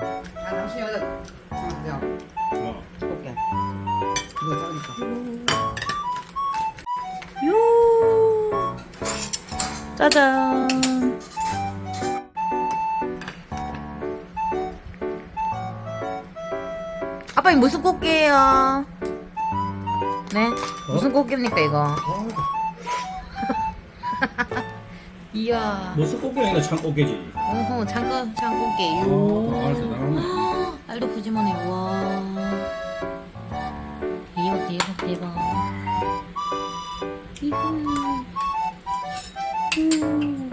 당신 여기다 하나 그냥 어. 볼게. 이거 작으니까. 요 짜잔 아빠 이 무슨 꽃게예요? 네 무슨 꽃게입니까 이거? 이야 무슨 꽃게 아니라 참꽃게지. 어허 잠깐 장꽃게 어, 요. 알도 푸짐하네 와. 대박 대박 대박. 이구 음.